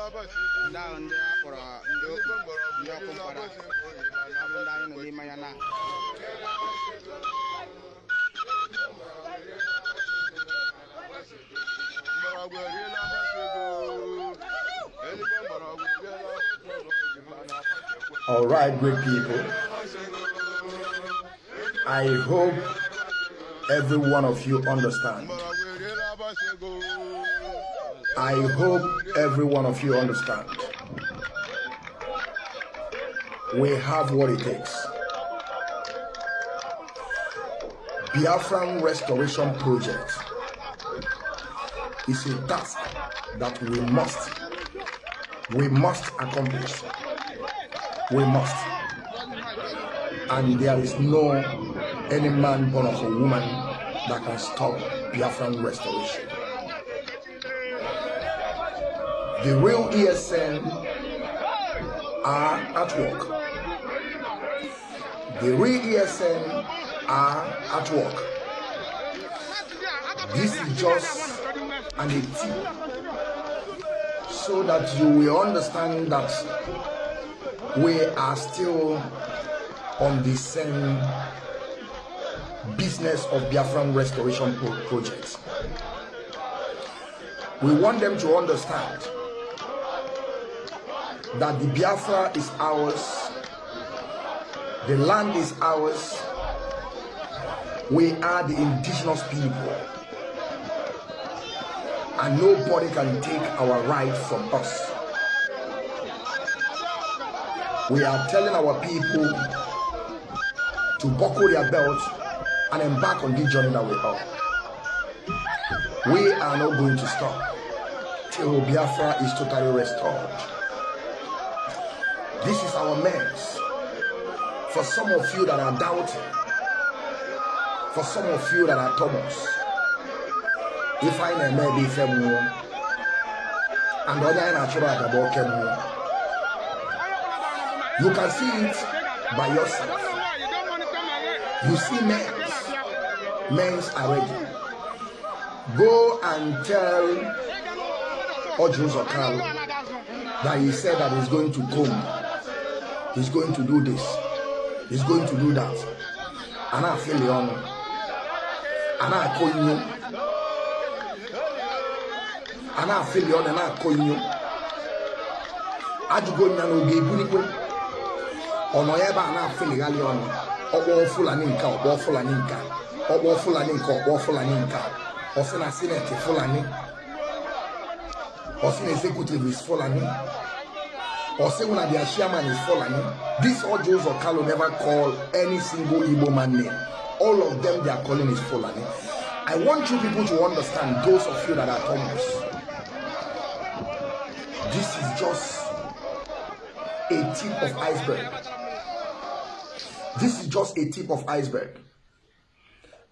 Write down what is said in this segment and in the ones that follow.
ndị ndị ọkụ mkpara ndị anyị nọ n'ime na All right, great people. I hope every one of you understand. I hope every one of you understand. We have what it takes. Biafran Restoration Project is a task that we must, we must accomplish. We must. And there is no any man born of a woman that can stop Biafran restoration. The real ESN are at work. The real ESN are at work. This is just an tip so that you will understand that we are still on the same business of Biafran restoration pro- projects. We want them to understand that the Biafra is ours, the land is ours, we are the indigenous people, and nobody can take our right from us. We are telling our people to buckle their belts and embark on this journey that we are. We are not going to stop till Biafra is totally restored. This is our mess. For some of you that are doubting, for some of you that are Thomas, if I may be femu, and na-achụrụ aja bụ oke mmụọ. You can see it by yourself. You see men, men's are ready. Go and tell Ojuzo Kalu that he said that he's going to come. He's going to do this. He's going to do that. And I feel the honor. And I call you. And I feel the honor. And I call you. Ajụgo nya n'oge ebunikwe ọ nọ ya ebe a na-afịlịghalị ọnụ ọkpọ fulani nke a, ọkpọ fulani nke a, ọkpọ fulani nke a, ọkpọ fulani nke a. ọ sị na sineti fulani ọ sị na executive is fulani or say una their chairman is Fulani. This Ojo Zokalo never call any single Igbo man name. All of them they are calling is Fulani. I want you people to understand, those of you that are Thomas. This is just a tip of iceberg. This is just a tip of iceberg.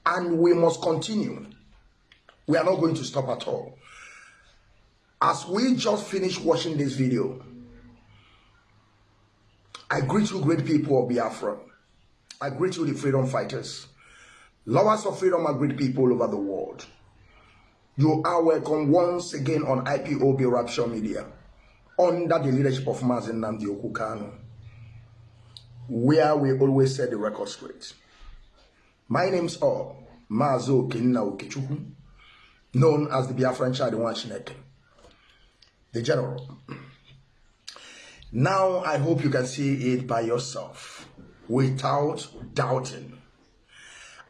And we must continue. We are not going to stop at all. As we just finished watching this video, I greet you, great people of Biafra. I greet you, the freedom fighters. Lovers of freedom are great people over the world. You are welcome once again on IPOB Rapture Media under the leadership of Mazin Namdi Okukano, where we always set the record straight. My name's all Mazo Kinna Okechukwu, known as the Biafran Child Chineke, the General. Now I hope you can see it by yourself without doubting.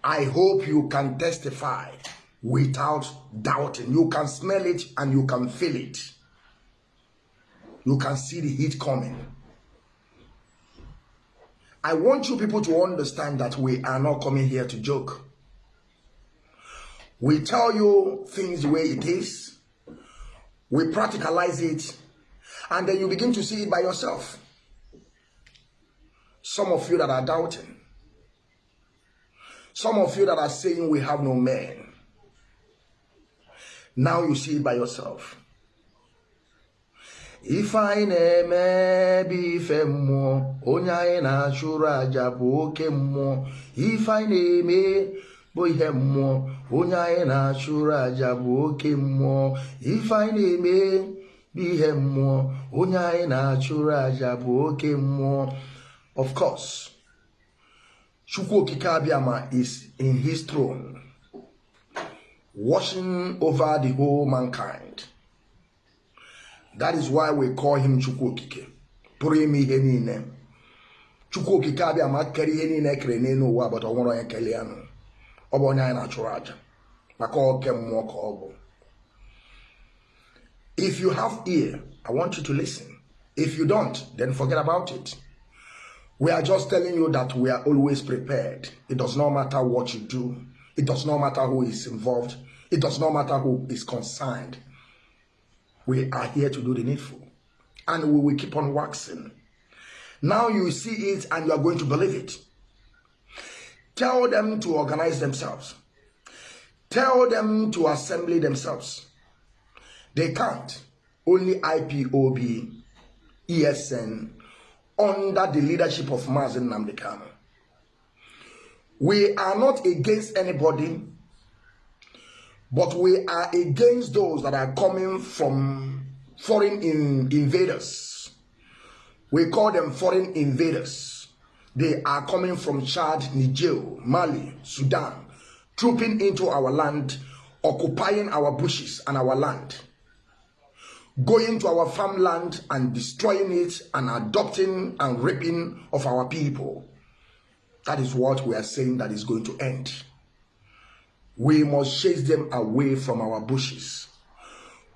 I hope you can testify without doubting. You can smell it and you can feel it. You can see the heat coming. I want you people to understand that we are not coming here to joke. We tell you things the way it is. We practicalize it and then you begin to see it by yourself. Some of you that are doubting, some of you that are saying we have no men, now you see it by yourself. Ife anyị na-eme bụ ife mmụọ onye anyị na-achụrụ aja bụ oke mmụọ ife anyị na-eme bụ ihe mmụọ onye anyị na-achụrụ aja bụ ihe mmụọ onye anyị na-achụrụ aja bụ oke mmụọ. Of course chukwu okike abịama is in his throne watching over the whole mankind. That is why we call him chukwu okike pụrụ ime ihe niile. Chukwu okike abịama kere ihe niile ekere n'elu ụwa but ọ onye kelee ya ọ bụ onye anyị na-achụrụ aja maka oke mmụọ ka ọ bụ. If you have ear i want you to listen. If you don't then forget about it. We are just telling you that we are always prepared. It does not matter what you do. It does not matter who is involved. It does not matter who is concerned. We are here to do the needful. And we will keep on waxing. Now you see it and you are going to believe it. Tell them to organize themselves. Tell them to assemble themselves. They can't. Only IPOB, ESN, under the leadership of Mazi Nnamdi Kanu. We are not against anybody, but we are against those that are coming from foreign in, invaders. We call them foreign invaders. They are coming from Chad, Niger, Mali, Sudan, trooping into our land, occupying our bushes and our land, going to our farmland and destroying it and adopting and raping of our people. That is what we are saying that is going to end. We must chase them away from our bushes.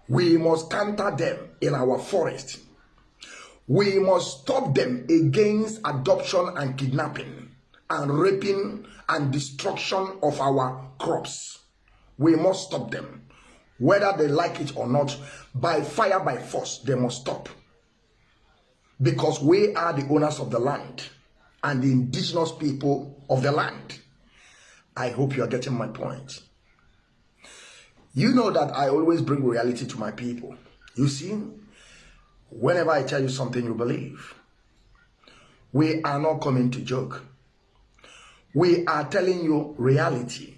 We must counter them in our forest. We must stop them against adoption and kidnapping and raping and destruction of our crops. We must stop them. Whether they like it or not, by fire, by force, they must stop. Because we are the owners of the land and the indigenous people of the land. I hope you are getting my point. You know that I always bring reality to my people. You see, whenever I tell you something, you believe. We are not coming to joke. We are telling you reality.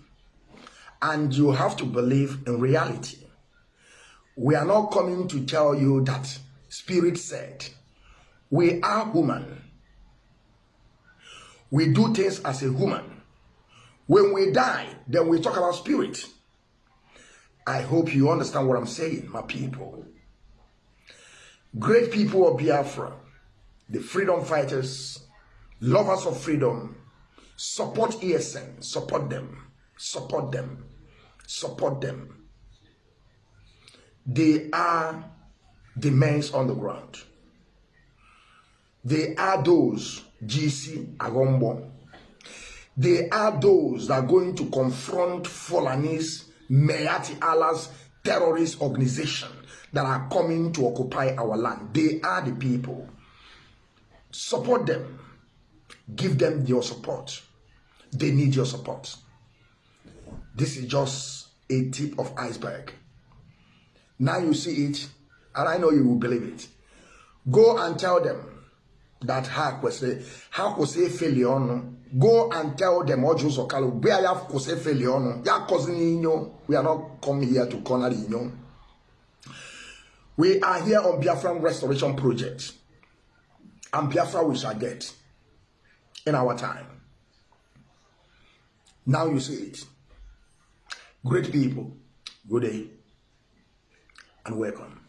And you have to believe in reality. We are not coming to tell you that Spirit said. We are human. We do things as a human. When we die, then we talk about spirit. I hope you understand what I'm saying, my people. Great people of Biafra, the freedom fighters, lovers of freedom, Support ESN. Support them. Support them. Support them. They are the men on the ground. They are those GC Agombo. They are those that are going to confront Fulanese Miyetti Allah's terrorist organization that are coming to occupy our land. They are the people. Support them. Give them your support. They need your support. This is just a tip of iceberg. Now you see it, and I know you will believe it. Go and tell them that ha kwesịrị ha kwụsị efeli ọnụ go and tell them ọjụ ụzọ kalụ mgbe ya kwụsị efeli ọnụ ya kọzi n'inyo we are not come here to corner inyo we are here on biafran restoration project and biafra we shall get in our time. Now you see it. Great people, good day and welcome.